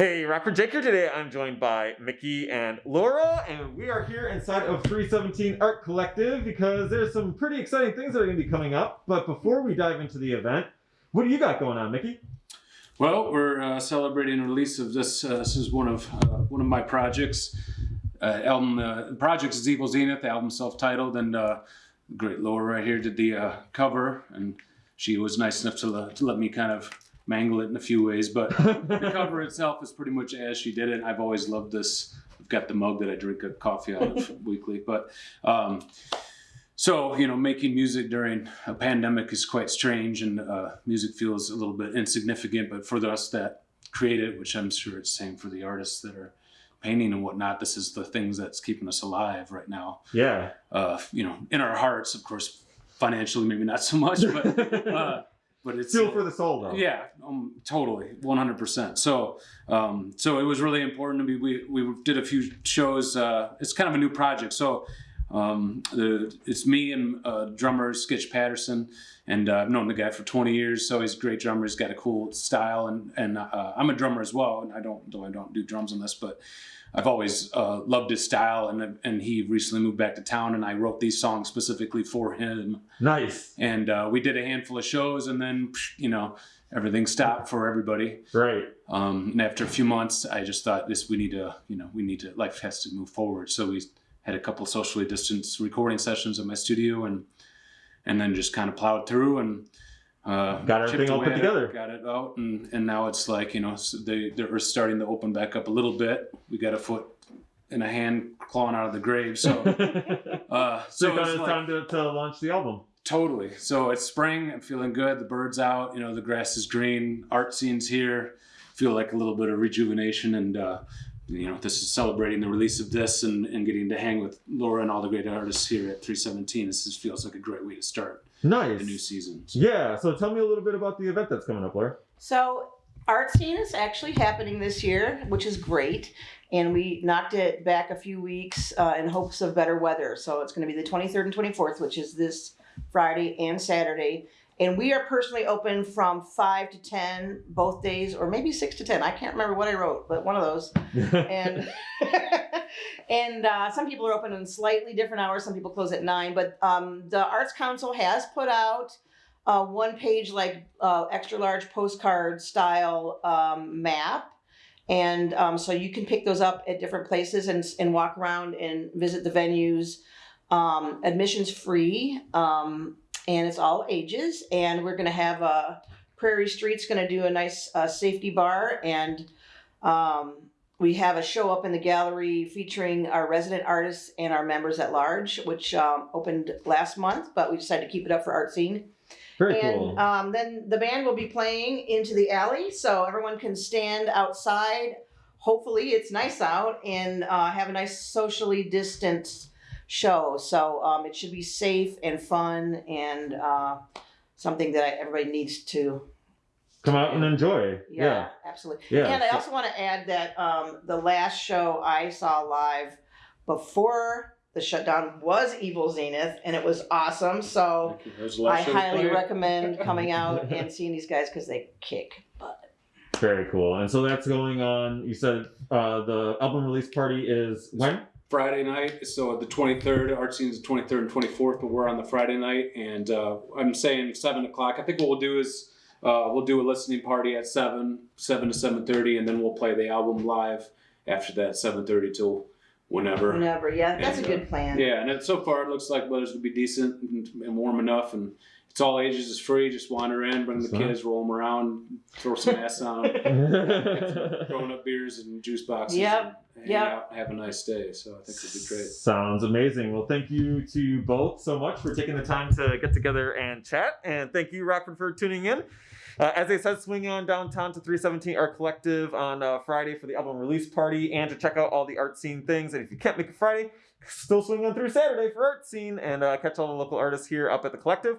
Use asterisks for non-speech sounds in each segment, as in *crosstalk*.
Hey, Rockford Jake here today. I'm joined by Mickey and Laura, and we are here inside of 317 Art Collective because there's some pretty exciting things that are going to be coming up. But before we dive into the event, what do you got going on, Mickey? Well, we're uh, celebrating the release of this. Uh, this is one of uh, one of my projects. Uh, album. Uh, the project is Evil Zenith. The album self-titled, and uh, great Laura right here did the uh, cover, and she was nice enough to, to let me kind of mangle it in a few ways. But the *laughs* cover itself is pretty much as she did it. I've always loved this. I've got the mug that I drink a coffee out of *laughs* weekly. But um, so you know, making music during a pandemic is quite strange, and uh, music feels a little bit insignificant. But for us that create it, which I'm sure it's the same for the artists that are painting and whatnot, this is the things that's keeping us alive right now. Yeah. Uh, you know, in our hearts, of course, financially maybe not so much, but *laughs* uh, but it's Fuel for the soul, though. yeah, um, totally, one hundred percent. So, um, so it was really important to me. We we did a few shows. Uh, it's kind of a new project. So, um, the, it's me and uh, drummer Skitch Patterson, and uh, I've known the guy for twenty years. So he's a great drummer. He's got a cool style, and and uh, I'm a drummer as well. And I don't though I don't do drums on this, but I've always uh, loved his style, and and he recently moved back to town, and I wrote these songs specifically for him. Nice. And uh, we did a handful of shows, and then you know everything stopped for everybody. Right. Um, and after a few months, I just thought this we need to you know we need to life has to move forward. So we had a couple socially distanced recording sessions at my studio, and and then just kind of plowed through and. Uh, Got everything all put at it, together. Got it out, and, and now it's like you know s they they're starting to open back up a little bit. We got a foot and a hand clawing out of the grave, so *laughs* uh, so so it's like, time to, to launch the album. totally. So it's spring. I'm feeling good. The birds out. You know the grass is green. Art scenes here. Feel like a little bit of rejuvenation, and uh, you know this is celebrating the release of this and, and getting to hang with Laura and all the great artists here at 317. This just feels like a great way to start Nice. the new season. Yeah. So tell me a little bit about the event that's coming up, Laura. So art scene is actually happening this year, which is great. And we knocked it back a few weeks uh, in hopes of better weather. So it's going to be the 23rd and 24th, which is this Friday and Saturday. And we are personally open from 5 to 10 both days, or maybe 6 to 10. I can't remember what I wrote, but one of those. *laughs* And *laughs* and uh, some people are open in slightly different hours. Some people close at 9. But um, the Arts Council has put out a one page like uh, extra large postcard style um, map and um, so you can pick those up at different places and, and walk around and visit the venues um, admissions free um, and it's all ages and we're going to have a prairie street's going to do a nice uh, safety bar and um, we have a show up in the gallery featuring our resident artists and our members at large which um, opened last month but we decided to keep it up for art scene Very and cool. um, then the band will be playing into the alley, so everyone can stand outside. Hopefully, it's nice out and uh, have a nice socially distanced show. So um, it should be safe and fun and uh, something that everybody needs to. Come out and enjoy. Yeah, Yeah. absolutely. Yeah. And I So- also want to add that um, the last show I saw live before the shutdown was Evil Zenith, and it was awesome. So. Thank you. There's a I last show highly played. recommend *laughs* coming out and seeing these guys because they kick butt. Very cool. And so that's going on. You said uh, the album release party is when? Friday night. So the 23rd, art scene's the 23rd and 24th, but we're on the Friday night. And uh, I'm saying 7 o'clock. I think what we'll do is uh, we'll do a listening party at 7, 7 to 7.30, and then we'll play the album live after that, 7.30 till whenever. Whenever, yeah, that's And, a uh, good plan. Yeah, and it, so far it looks like weather's gonna be decent and, and warm enough, and it's all ages. It's free. Just wander in, bring the That's kids, roll them around, throw some ass on them, *laughs* growing up beers and juice boxes. Yep, and hang yep. out, have a nice day. So I think it'll be great. Sounds amazing. Well, thank you to both so much for taking the time to get together and chat. And thank you, Rockford, for tuning in. Uh, as I said, swing on downtown to 317 Art Collective on uh, Friday for the album release party and to check out all the art scene things. And if you can't make it Friday, still swinging through Saturday for art scene and uh, catch all the local artists here up at the collective.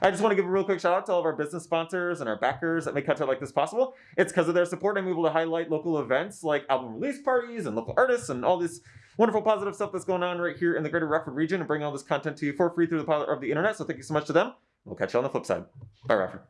I just want to give a real quick shout out to all of our business sponsors and our backers that make content like this possible. It's because of their support I'm able to highlight local events like album release parties and local artists and all this wonderful positive stuff that's going on right here in the greater Rockford region and bring all this content to you for free through the power of the internet. So thank you so much to them. We'll catch you on the flip side. Bye, Rockford.